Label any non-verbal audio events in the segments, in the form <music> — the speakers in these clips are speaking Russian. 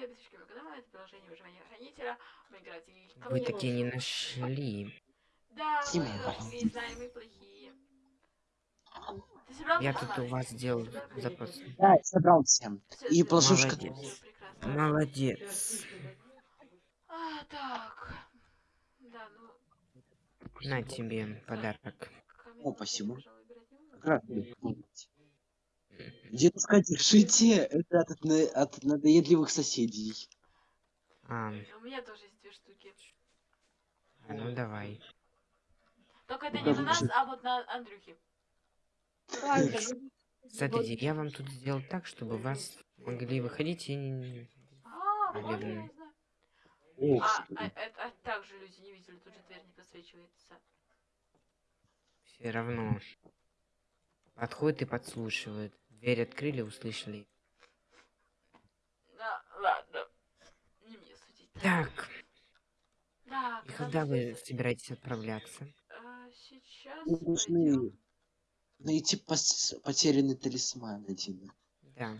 Мы канала, это приложение выживания хранителя. Мы играете и Вы такие не нашли. Да, мы знаем, мы плохие. Ты собрал Я тут у вас сделал запрос. Да, я собрал всем. И в Молодец. А, так. Да, ну, На тебе подарок. О, спасибо. пожалуй, Дедушка, держите, это от, от надоедливых соседей. А, У меня тоже есть две штуки. а ну давай. Только это Ну, не на нас, а вот на Андрюхе. Смотрите, я вам тут сделал так, чтобы вас могли выходить и... не- А, знаю. Ох, А, а, это а также люди не видели, тут же дверь не подсвечивается. Все равно. Подходит и подслушивает. Дверь открыли, услышали. Да, ладно. Не мне судить. Так, Да, и когда вы собираетесь отправляться? а, сейчас Мы должны пойдём. найти пос- потерянный талисман один. Да.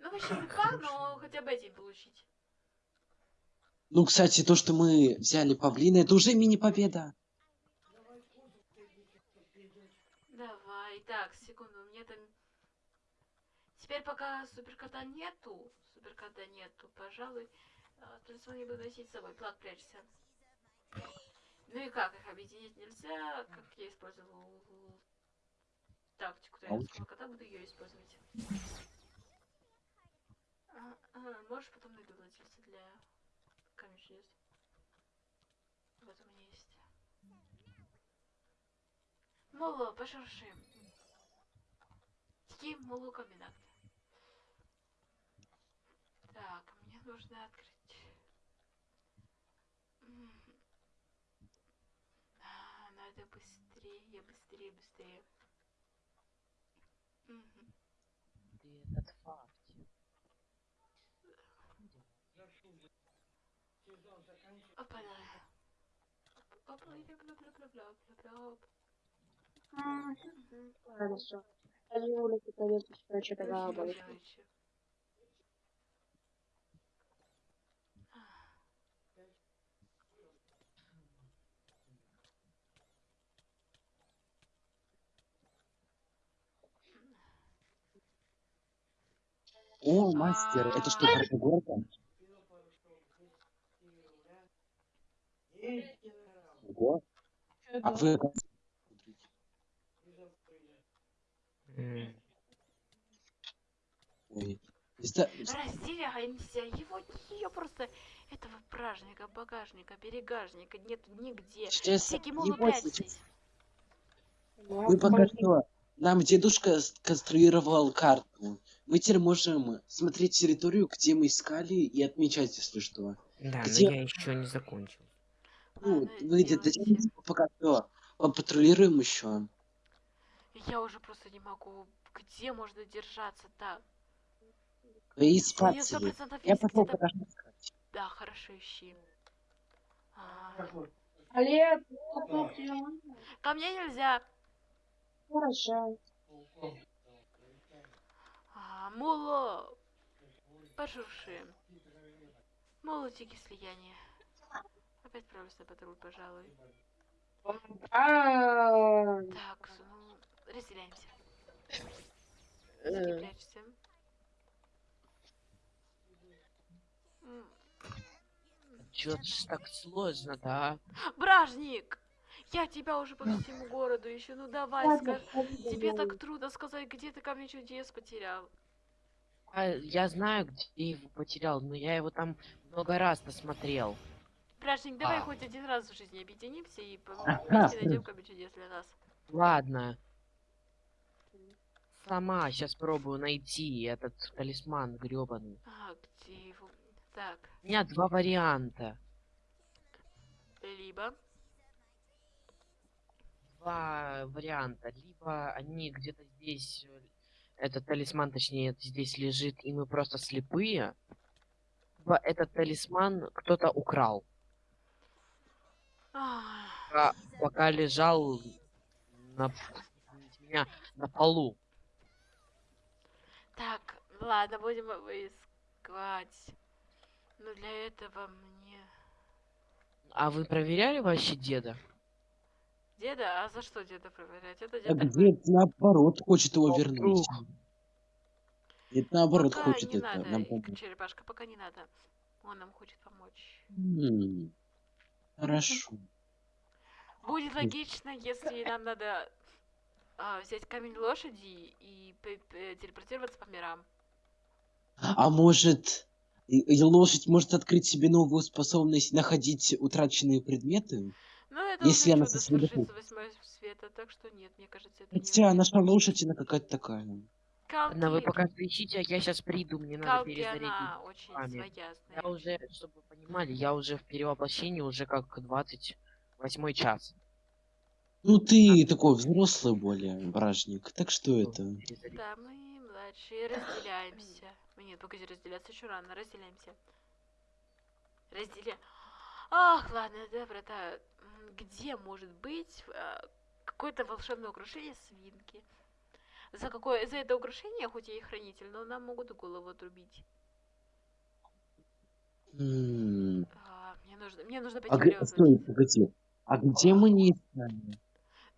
Ну, вообще не <laughs> факт, но хотя бы эти получить. Ну, кстати, то, что мы взяли павлина, это уже мини-победа. Давай, так, секунду, у меня там... Теперь пока суперкота нету, суперкота нету, пожалуй, а, талисман я буду носить с собой, плак прячься. Ну и как, их объединить нельзя, как я использовал тактику тренерского кота, буду ее использовать. А, а, можешь потом найду владельца для камня чудес. Вот у меня есть. Моло, пошурши. Такие моло комбинаты. Так, мне нужно открыть. А, Надо быстрее, быстрее, быстрее. Мгм. этот факт. Опа-на. Опа, ляп-ляп-ляп-ляп-ляп-ляп. Мгм. Хорошо. Я не улицу пойдёт, что-то голова О, мастер, это что, горка? Ого. А вы Ой. Разделяемся, его, ее просто, этого бражника, багажника, берегажника нету нигде. Сейчас Всякие могут прячься. Мы пока что... Нам дедушка сконструировал карту. Мы теперь можем смотреть территорию, где мы искали, и отмечать, если что. Да, Где- но я еще не закончил. Ну, Ладно, вы где-то делайте. пока что патрулируем еще. Я уже просто не могу. Где можно держаться так? И У меня спать сто себе. процентов Я есть пошел искать. Да, хорошо, ищи. А, можно? Ко мне нельзя. Хорошо. А, Муло. Пошурши. Молотики слияния. Опять отправлюсь на патруль, пожалуй. Так, ну, разделяемся. э, прячься. Чё ж так сложно, да? Бражник! Я тебя уже по всему городу ищу, ну давай, скажи. Тебе так трудно сказать, где ты камень чудес потерял. А, я знаю, где его потерял, но я его там много раз посмотрел. Бражник, давай А. хоть один раз в жизни объединимся и вместе найдем камень чудес для нас. Ладно. Сама сейчас пробую найти этот талисман грёбаный. А, где его? Так, У меня два варианта. либо... Два варианта. Либо они где-то здесь, э, этот талисман, точнее, здесь лежит, и мы просто слепые. Либо этот талисман кто-то украл. Пока, пока лежал на, меня, на полу. Так, ладно, будем его искать. Но для этого мне... А вы проверяли вообще деда? Деда? А за что деда проверять? Это А дед так наоборот хочет его Ну, вернуть? Это наоборот Пока хочет не это надо, нам помочь. черепашка, пока не надо. Он нам хочет помочь. М, Хорошо. Будет логично, если нам надо а, взять камень лошади и телепортироваться по мирам. А может, и лошадь может открыть себе новую способность находить утраченные предметы? Но это Если она свершится восьмой света, так что нет, мне кажется, это не Хотя очень наша она какая-то такая. Вы Калки, пока ищите, а я сейчас приду, мне надо Калки, перезарядить. она очень вами. своя, Я уже, чтобы вы понимали, я уже в перевоплощении уже как 28 час. Ну ты такой взрослый более, бражник. Так что это? Да, мы младшие разделяемся. Мы Нет, погоди, разделяться еще рано, разделяемся. Разделя... Ах, ладно, да, брата. М, Где может быть а, какое-то волшебное украшение свинки? За какое... За это украшение, хоть я и хранитель, но нам могут голову отрубить. М, А, мне нужно, мне нужно пойти А где... Стой, погоди. А где мы не искали?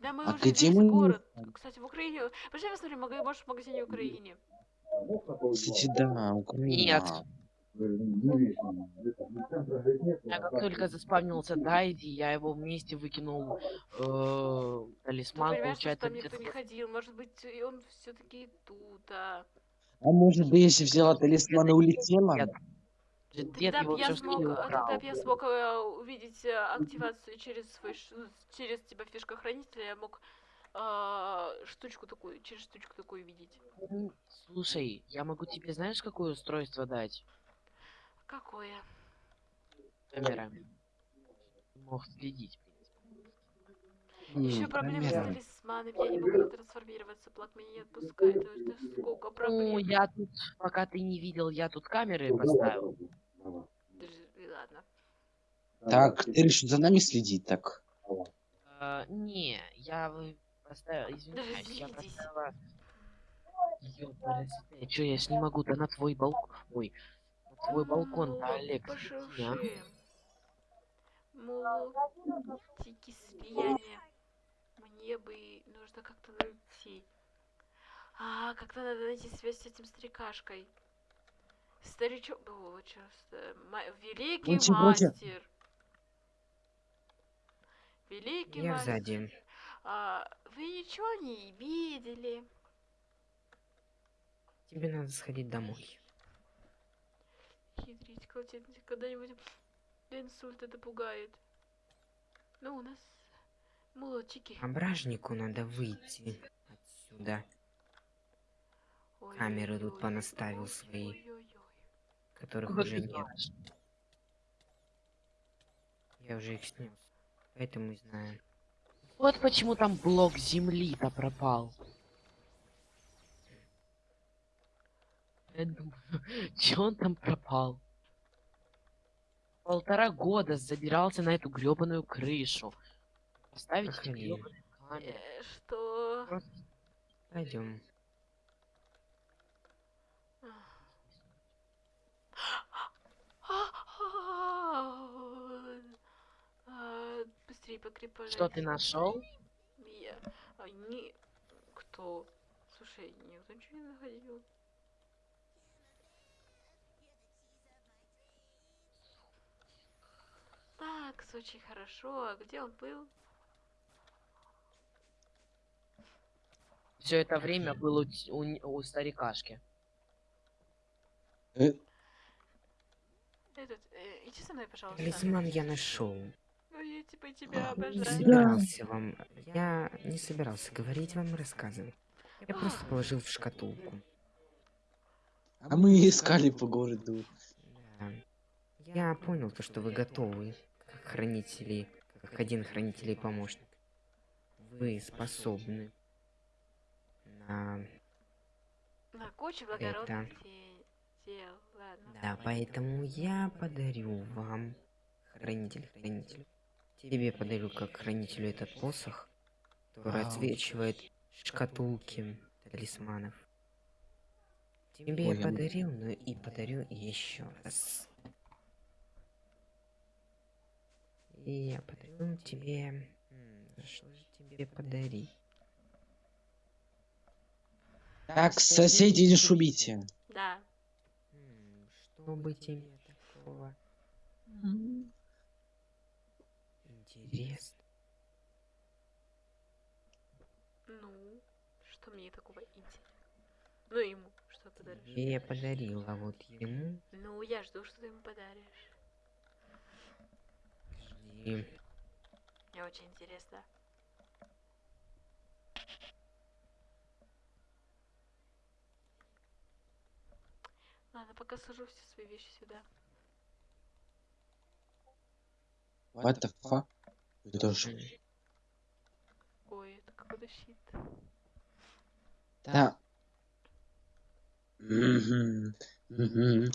Да мы а уже где весь мы не город. Кстати, в Украине... Пошли посмотрим, может, в магазине в Украине. Кстати, да, Украина. Нет. Я как только заспавнился Дайди, я его вместе выкинул э, талисман, получается, там никто не ходил. Может быть, и он все-таки тут, а... А может, Дейзи взяла талисман и улетела? Дед его б я смог, а, тогда я смог э, увидеть э, активацию через свой, через типа фишка хранителя, я мог а, штучку такую, через штучку такую видеть. Слушай, я могу тебе, знаешь, какое устройство дать? Какое? Камера. Ты Мог следить. в принципе. М, Еще проблемы с талисманами, я не могу трансформироваться, плак меня не отпускает, это сколько Ну, проблем. я тут, пока ты не видел, я тут камеры поставил. Даже- Ладно. Так, ты решил за нами следить, так? А, не, я вы- поставил, извиняюсь, я поставила... Ёпарасоте, чё, я не могу, да на твой балкон, ой, твой балкон, Ну, да, Олег, пошуршим. сиди, а. Мультики слияния. Мне бы нужно как-то найти. А, как-то надо найти связь с этим старикашкой. Старичок... О, часто. Великий вроде- мастер. Великий Я мастер. сзади. А, вы ничего не видели? Тебе надо сходить домой. Хитрить, колотить когда-нибудь до инсульта это пугает. Ну, у нас молодчики. А бражнику надо выйти отсюда, камеры тут понаставил свои. которых уже нет. знаешь? Я уже их снес. Поэтому и знаю. Вот почему там блок земли-то пропал. Я думаю, <laughs> чё он там пропал? Полтора года забирался на эту грёбаную крышу. Поставить эти камеры. Э, Что? Просто Пойдем. А, Быстрее покрепай. Что ты нашел? Я... а, не... Кто? Слушай, никто ничего не находил. Так, очень хорошо. А где он был? Все это время был у, у у старикашки. Э, Этот, э, иди со мной, пожалуйста. Талисман я нашел. Ой, я типа тебя Не обожаю. собирался вам. Я не собирался говорить вам и рассказывать. Я просто положил в шкатулку. А мы искали по городу. Да. Я понял то, что вы готовы, как хранители, как один хранитель и помощник. Вы способны на... На кучу благородных де- дел. Ладно. Да, поэтому я подарю вам, хранитель, хранитель. Тебе подарю как хранителю этот посох, который Вау. отсвечивает шкатулки талисманов. Тебе Ой, я я- подарил, но и подарю еще раз. И я подарю тебе... Что же тебе подарить? Так, соседи, не шумите. Да. Что бы тебе такого интересно? Ну, что мне такого интересного? Ну, ему что подаришь? Я подарил, а вот ему... Ну, я жду, что ты ему подаришь. Жди. Мне очень интересно. Ладно, пока сажу все свои вещи сюда. What the fuck? Это. М, Ой, это какой-то щит. Да. Мгм. Мгм.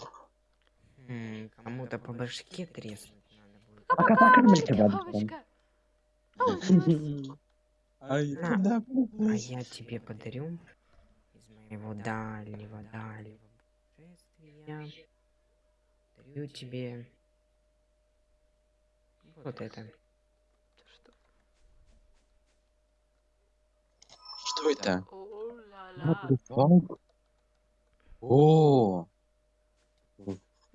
м, Кому-то по башке будет. Пока покормите куда <laughs> А попасть? я тебе подарю из моего дальнего, дальнего путешествия. Дарю тебе вот это. Что? Это? О-ла-ла. fuck? О,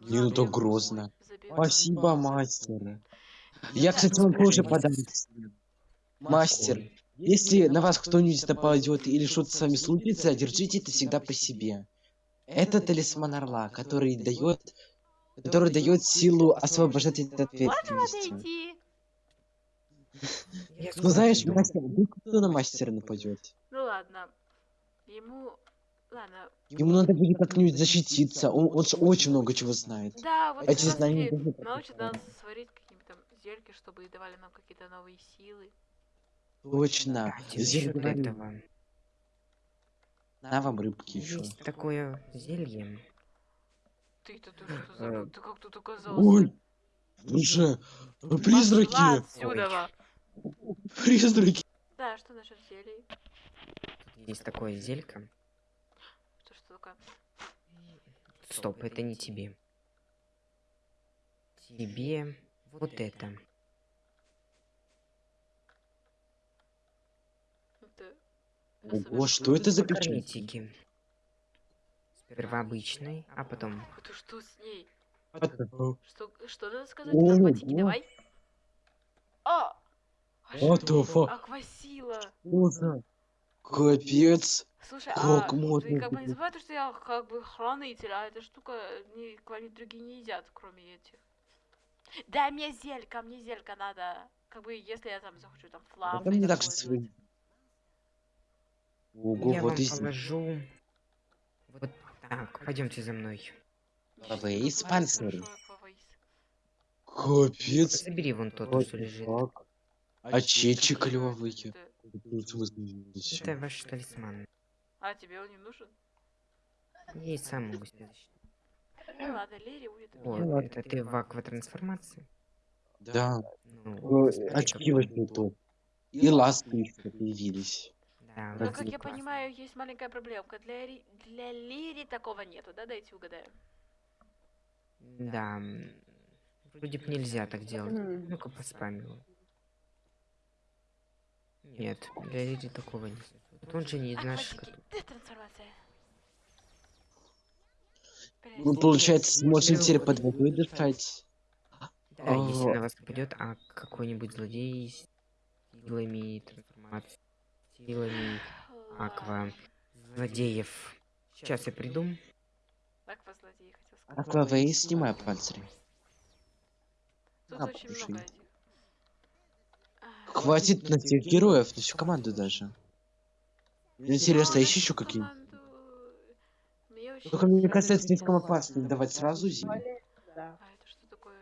не ну то грозно. Спасибо, мастер. Я, кстати, вам тоже сделал. Мастер, если на вас кто-нибудь нападет или что-то с вами случится, держите это всегда по себе. Это талисман орла, который дает, который дает силу освобождать от Можно ответственности. Ну знаешь, мастер, кто на мастера нападет? Ну ладно. Ему... Ладно. Ему надо будет как-нибудь защититься. Он, он ж очень много чего знает. Да, вот Эти знания научит нас сварить какие-нибудь там зельки, чтобы давали нам какие-то новые силы. Точно. Зелье. На вам рыбки еще. Есть такое зелье. Ты-то ты что за... Э, Ты как тут оказался? Ой, слушай, Пошла призраки, отсюда! призраки. Да, что насчет зелий? Есть такое зелька. Что, что? Стоп, это не тебе. Тебе вот это. Это... Ого, что это за? Косметики. Сперва обычный, а потом... Это что с ней? Что, что надо сказать? Наркотики, давай. А! А What что? the fuck? Аквасила. the- Капец. Слушай, Как а можно ты как бы не забывай, то, что я как бы хранитель, а эта штука никого другие не едят, кроме этих. Дай мне зелька, мне зелька надо. Как бы, если я там захочу там флам. Это не так свои. Ого, Я вот вам и положу... Вот так, пойдемте за мной. Фавейс, панцирь. Капец. Забери вон тот, Вот что лежит. так. А чечи клевые. Это ваш талисман. А, тебе он не нужен? Я и сам могу себя защитить. Ну ладно, Лери будет. у О, это ты в акватрансформации? Да, Ну, э, очки какой. возьму тут. И ласки еще появились. Да, Ну, вот как я классно. понимаю, есть маленькая проблемка. Для, для Лири такого нету, да? Дайте угадаю. Да. Вроде бы нельзя так делать. Ну-ка поспамил. Нет, для Лиди такого нет. Вот он же не из наших. Ну, получается, сможем теперь под водой дышать. Да, если А. на вас нападет, а какой-нибудь злодей с силами трансформации, силами аква, злодеев. Сейчас я приду. Аквазлодей хотел сказать. Аквавей, снимай панцирь. Тут на, очень много Хватит на всех героев, на всю команду даже. Мне интересно, есть на еще какие? Только мне кажется, слишком опасно давать сразу зиму. Да. А это что такое?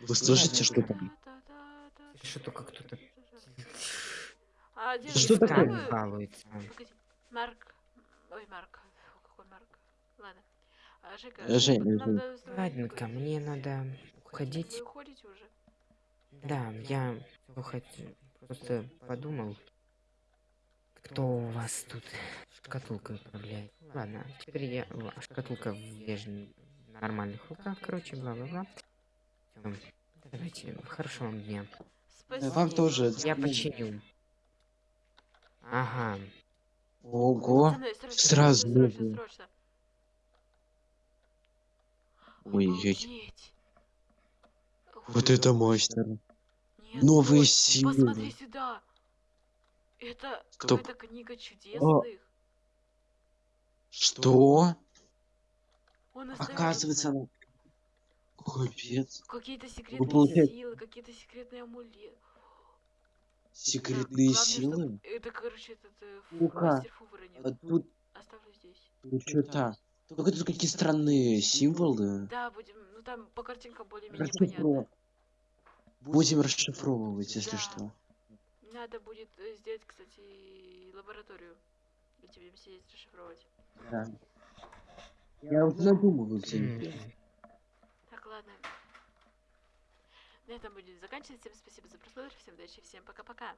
Вы слышите, что там? Что только кто-то А, Что такое? балуется. Марк. Ой, Марк. Какой Марк. Ладно. Жека, Жень, надо Ладненько, поговорить. мне надо Вы уходить. уходите уже? Да, я хот- просто подумал, кто у вас тут шкатулкой управляет. Ладно, теперь я... Шкатулка в нормальных руках, короче, бла-бла-бла. Давайте, хорошего вам дня. Спасибо. вам тоже. Я починю. Ага. Ого. Сразу. Ой-ой. Вот это мастер. Нет, Новые стой, Посмотри силы. сюда. Это Стоп. какая-то книга чудесных. Что? Он Оказывается, она... Капец. какие-то секретные получается- силы, какие-то секретные амулеты. Секретные Главное, чтоб- силы? Это, короче, этот э, фу- Ну-ка. А тут Оставлю здесь. что-то... Только тут какие странные символы. Да, будем, ну там по картинкам более-менее понятно. Будем расшифровывать, если Да. что. Надо будет э, сделать, кстати, лабораторию. Где будем сидеть расшифровывать. Да. Я надумываю где-нибудь. М, Так, ладно. На этом будет заканчивать. Всем спасибо за просмотр, всем удачи, всем пока-пока.